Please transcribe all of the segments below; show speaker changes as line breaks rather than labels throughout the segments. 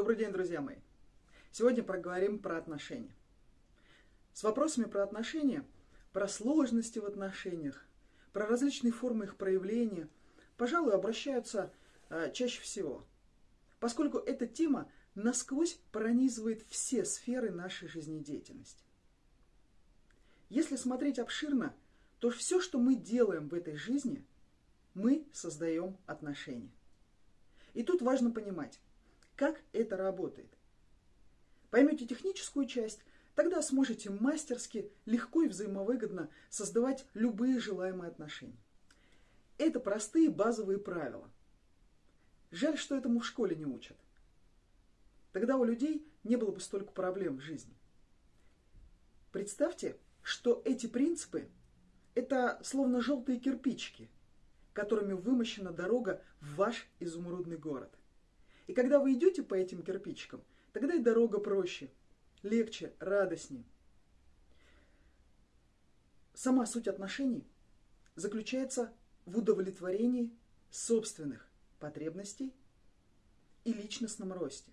Добрый день, друзья мои! Сегодня поговорим про отношения. С вопросами про отношения, про сложности в отношениях, про различные формы их проявления, пожалуй, обращаются э, чаще всего, поскольку эта тема насквозь пронизывает все сферы нашей жизнедеятельности. Если смотреть обширно, то все, что мы делаем в этой жизни, мы создаем отношения. И тут важно понимать, как это работает. Поймете техническую часть, тогда сможете мастерски, легко и взаимовыгодно создавать любые желаемые отношения. Это простые базовые правила. Жаль, что этому в школе не учат. Тогда у людей не было бы столько проблем в жизни. Представьте, что эти принципы – это словно желтые кирпичики, которыми вымощена дорога в ваш изумрудный город. И когда вы идете по этим кирпичикам, тогда и дорога проще, легче, радостнее. Сама суть отношений заключается в удовлетворении собственных потребностей и личностном росте.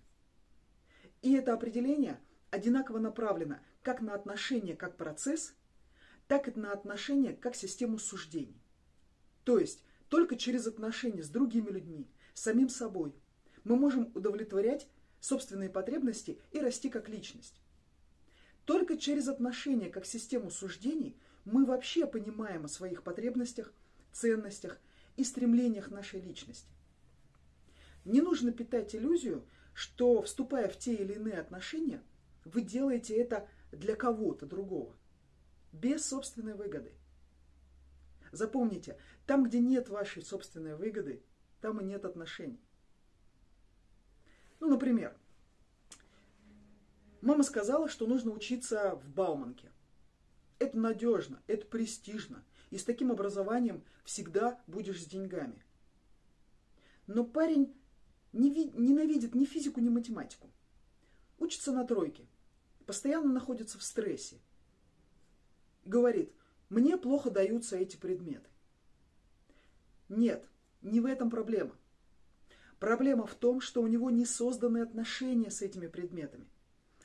И это определение одинаково направлено как на отношения как процесс, так и на отношения как систему суждений. То есть только через отношения с другими людьми, самим собой, мы можем удовлетворять собственные потребности и расти как личность. Только через отношения как систему суждений мы вообще понимаем о своих потребностях, ценностях и стремлениях нашей личности. Не нужно питать иллюзию, что, вступая в те или иные отношения, вы делаете это для кого-то другого, без собственной выгоды. Запомните, там, где нет вашей собственной выгоды, там и нет отношений. Ну, например, мама сказала, что нужно учиться в Бауманке. Это надежно, это престижно, и с таким образованием всегда будешь с деньгами. Но парень не ви- ненавидит ни физику, ни математику. Учится на тройке, постоянно находится в стрессе. Говорит, мне плохо даются эти предметы. Нет, не в этом проблема. Проблема в том, что у него не созданы отношения с этими предметами,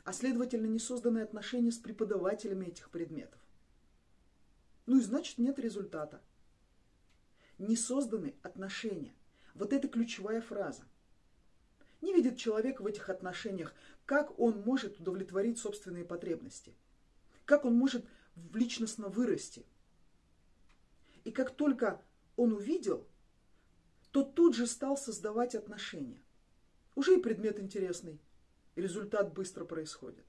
а следовательно не созданы отношения с преподавателями этих предметов. Ну и значит нет результата. Не созданы отношения. Вот это ключевая фраза. Не видит человек в этих отношениях, как он может удовлетворить собственные потребности, как он может личностно вырасти. И как только он увидел, то тут же стал создавать отношения. Уже и предмет интересный, и результат быстро происходит.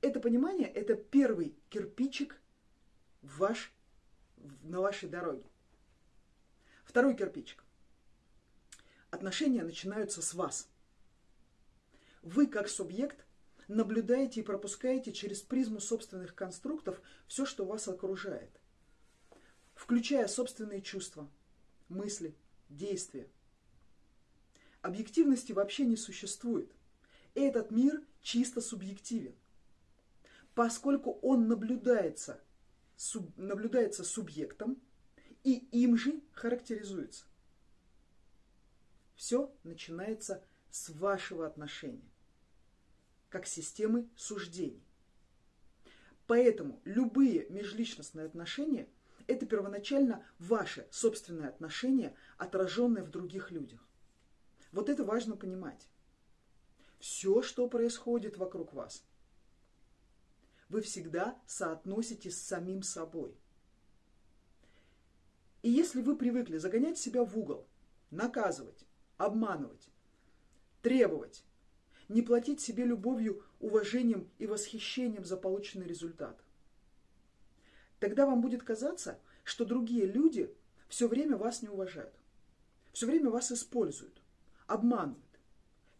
Это понимание – это первый кирпичик ваш, на вашей дороге. Второй кирпичик. Отношения начинаются с вас. Вы, как субъект, наблюдаете и пропускаете через призму собственных конструктов все, что вас окружает, включая собственные чувства, мысли, действия. Объективности вообще не существует. Этот мир чисто субъективен поскольку он наблюдается, суб, наблюдается субъектом и им же характеризуется. Все начинается с вашего отношения, как системы суждений. Поэтому любые межличностные отношения – это первоначально ваши собственные отношения, отраженные в других людях. Вот это важно понимать. Все, что происходит вокруг вас – вы всегда соотноситесь с самим собой. И если вы привыкли загонять себя в угол, наказывать, обманывать, требовать, не платить себе любовью, уважением и восхищением за полученный результат, тогда вам будет казаться, что другие люди все время вас не уважают, все время вас используют, обманывают,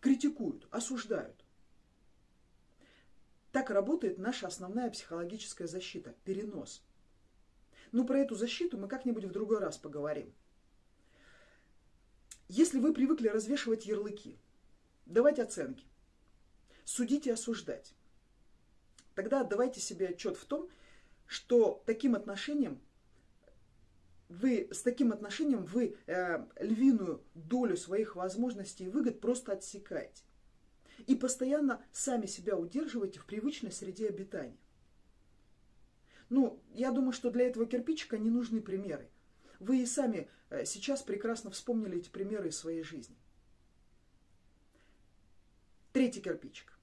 критикуют, осуждают. Так работает наша основная психологическая защита – перенос. Но про эту защиту мы как-нибудь в другой раз поговорим. Если вы привыкли развешивать ярлыки, давать оценки, судить и осуждать, тогда отдавайте себе отчет в том, что таким отношением вы с таким отношением вы э, львиную долю своих возможностей и выгод просто отсекаете. И постоянно сами себя удерживаете в привычной среде обитания. Ну, я думаю, что для этого кирпичика не нужны примеры. Вы и сами э, сейчас прекрасно вспомнили эти примеры из своей жизни. Третий кирпичик.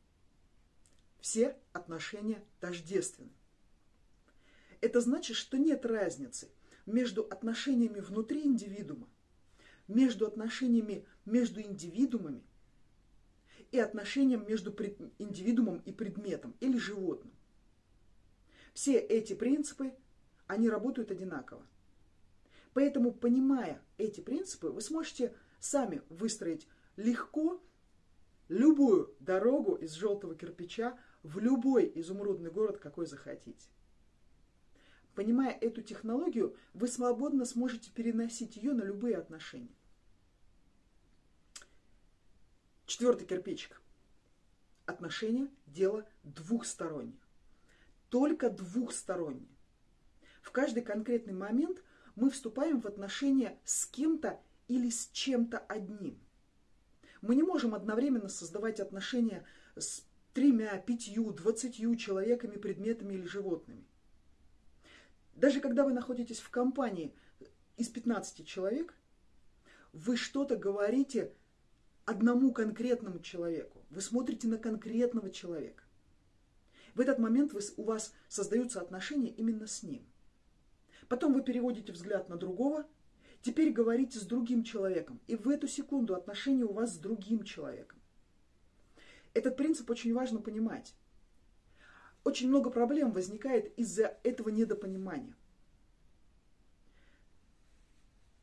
Все отношения тождественны. Это значит, что нет разницы между отношениями внутри индивидуума, между отношениями между индивидуумами и отношением между индивидуумом и предметом или животным. Все эти принципы, они работают одинаково. Поэтому, понимая эти принципы, вы сможете сами выстроить легко любую дорогу из желтого кирпича в любой изумрудный город, какой захотите. Понимая эту технологию, вы свободно сможете переносить ее на любые отношения. Четвертый кирпичик. Отношения – дело двухстороннее. Только двухстороннее. В каждый конкретный момент мы вступаем в отношения с кем-то или с чем-то одним. Мы не можем одновременно создавать отношения с тремя, пятью, двадцатью человеками, предметами или животными. Даже когда вы находитесь в компании из 15 человек, вы что-то говорите одному конкретному человеку. Вы смотрите на конкретного человека. В этот момент вы, у вас создаются отношения именно с ним. Потом вы переводите взгляд на другого, теперь говорите с другим человеком. И в эту секунду отношения у вас с другим человеком. Этот принцип очень важно понимать очень много проблем возникает из-за этого недопонимания.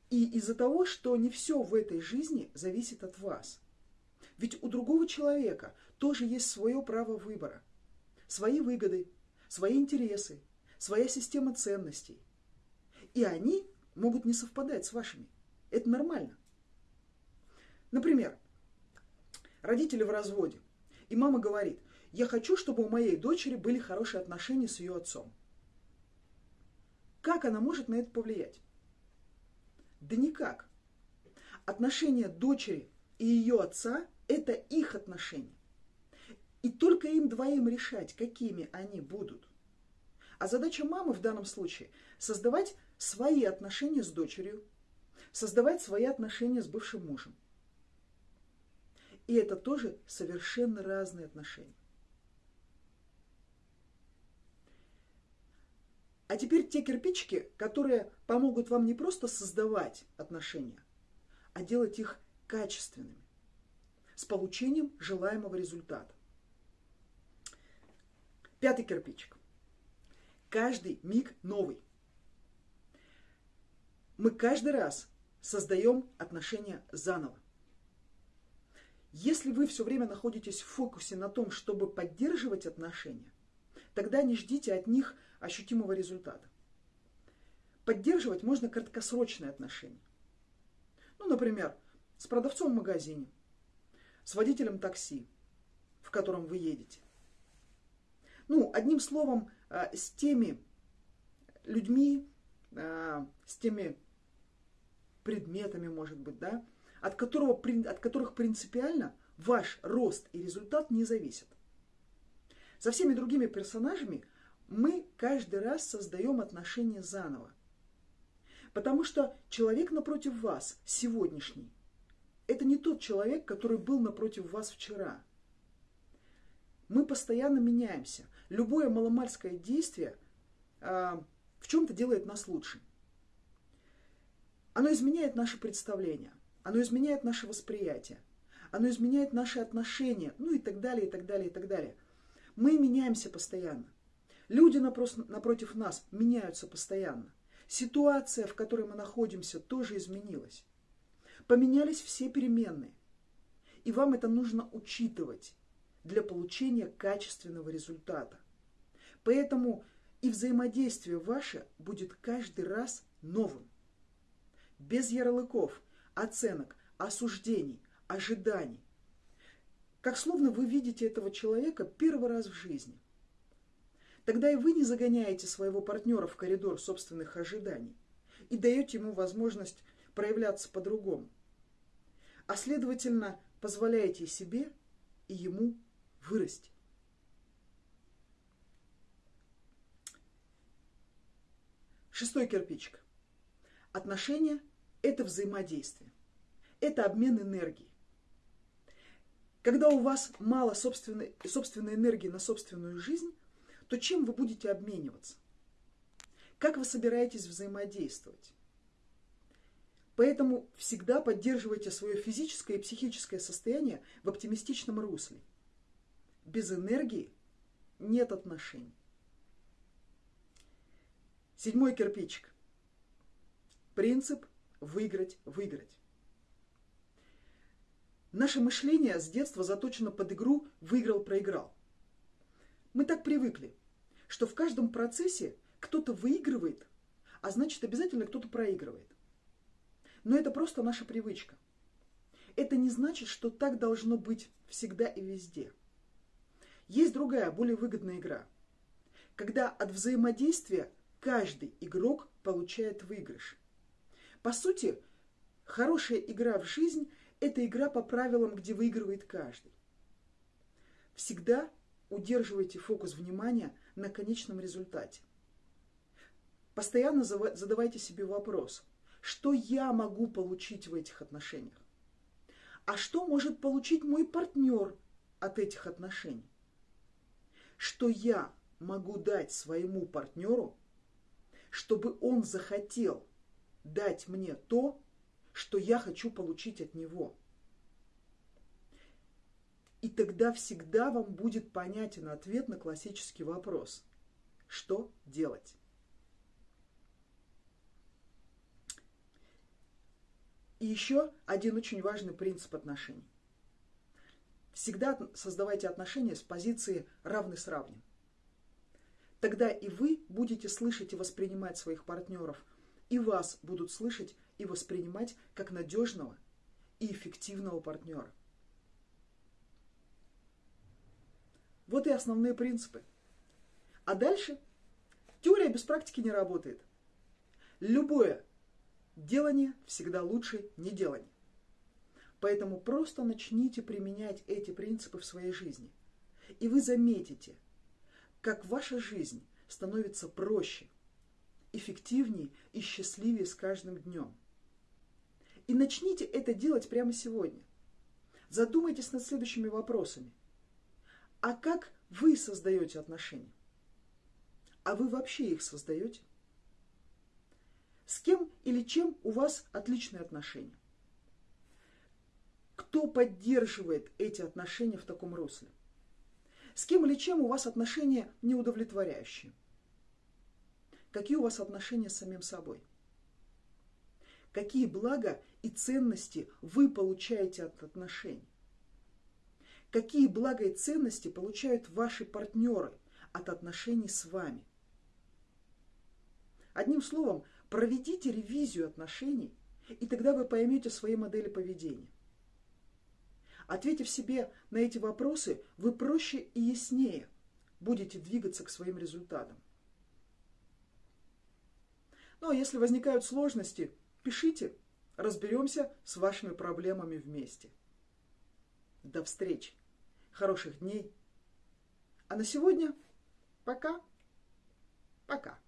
И из-за того, что не все в этой жизни зависит от вас. Ведь у другого человека тоже есть свое право выбора, свои выгоды, свои интересы, своя система ценностей. И они могут не совпадать с вашими. Это нормально. Например, родители в разводе, и мама говорит – я хочу, чтобы у моей дочери были хорошие отношения с ее отцом. Как она может на это повлиять? Да никак. Отношения дочери и ее отца – это их отношения. И только им двоим решать, какими они будут. А задача мамы в данном случае – создавать свои отношения с дочерью, создавать свои отношения с бывшим мужем. И это тоже совершенно разные отношения. А теперь те кирпичики, которые помогут вам не просто создавать отношения, а делать их качественными, с получением желаемого результата. Пятый кирпичик. Каждый миг новый. Мы каждый раз создаем отношения заново. Если вы все время находитесь в фокусе на том, чтобы поддерживать отношения, тогда не ждите от них ощутимого результата. Поддерживать можно краткосрочные отношения. Ну, например, с продавцом в магазине, с водителем такси, в котором вы едете. Ну, одним словом, а, с теми людьми, а, с теми предметами, может быть, да, от, которого, от которых принципиально ваш рост и результат не зависят. Со всеми другими персонажами мы каждый раз создаем отношения заново. Потому что человек напротив вас, сегодняшний, это не тот человек, который был напротив вас вчера. Мы постоянно меняемся. Любое маломальское действие а, в чем-то делает нас лучше. Оно изменяет наше представление, оно изменяет наше восприятие, оно изменяет наши отношения, ну и так далее, и так далее, и так далее. Мы меняемся постоянно. Люди напротив нас меняются постоянно. Ситуация, в которой мы находимся, тоже изменилась. Поменялись все переменные. И вам это нужно учитывать для получения качественного результата. Поэтому и взаимодействие ваше будет каждый раз новым. Без ярлыков, оценок, осуждений, ожиданий. Как словно вы видите этого человека первый раз в жизни. Тогда и вы не загоняете своего партнера в коридор собственных ожиданий. и даете ему возможность проявляться по-другому. А следовательно, позволяете себе и ему вырасти. Шестой кирпичик. Отношения – это взаимодействие. Это обмен энергией. Когда у вас мало собственной, собственной энергии на собственную жизнь, то чем вы будете обмениваться? Как вы собираетесь взаимодействовать? Поэтому всегда поддерживайте свое физическое и психическое состояние в оптимистичном русле. Без энергии нет отношений. Седьмой кирпичик. Принцип выиграть-выиграть. Наше мышление с детства заточено под игру «выиграл-проиграл». Мы так привыкли, что в каждом процессе кто-то выигрывает, а значит обязательно кто-то проигрывает. Но это просто наша привычка. Это не значит, что так должно быть всегда и везде. Есть другая, более выгодная игра. Когда от взаимодействия каждый игрок получает выигрыш. По сути, хорошая игра в жизнь – это игра по правилам, где выигрывает каждый. Всегда удерживайте фокус внимания на конечном результате. Постоянно задавайте себе вопрос, что я могу получить в этих отношениях? А что может получить мой партнер от этих отношений? Что я могу дать своему партнеру, чтобы он захотел дать мне то, что я хочу получить от него. И тогда всегда вам будет понятен ответ на классический вопрос. Что делать? И еще один очень важный принцип отношений. Всегда создавайте отношения с позиции равный с равным. Тогда и вы будете слышать и воспринимать своих партнеров, и вас будут слышать и воспринимать как надежного и эффективного партнера. Вот и основные принципы. А дальше теория без практики не работает. Любое делание всегда лучше неделания. Поэтому просто начните применять эти принципы в своей жизни. И вы заметите, как ваша жизнь становится проще, эффективнее и счастливее с каждым днем. И начните это делать прямо сегодня. Задумайтесь над следующими вопросами. А как вы создаете отношения? А вы вообще их создаете? С кем или чем у вас отличные отношения? Кто поддерживает эти отношения в таком русле? С кем или чем у вас отношения неудовлетворяющие? Какие у вас отношения с самим собой? Какие блага и ценности вы получаете от отношений? Какие блага и ценности получают ваши партнеры от отношений с вами? Одним словом, проведите ревизию отношений, и тогда вы поймете свои модели поведения. Ответив себе на эти вопросы, вы проще и яснее будете двигаться к своим результатам. Ну а если возникают сложности, пишите, разберемся с вашими проблемами вместе. До встречи, хороших дней. А на сегодня пока, пока.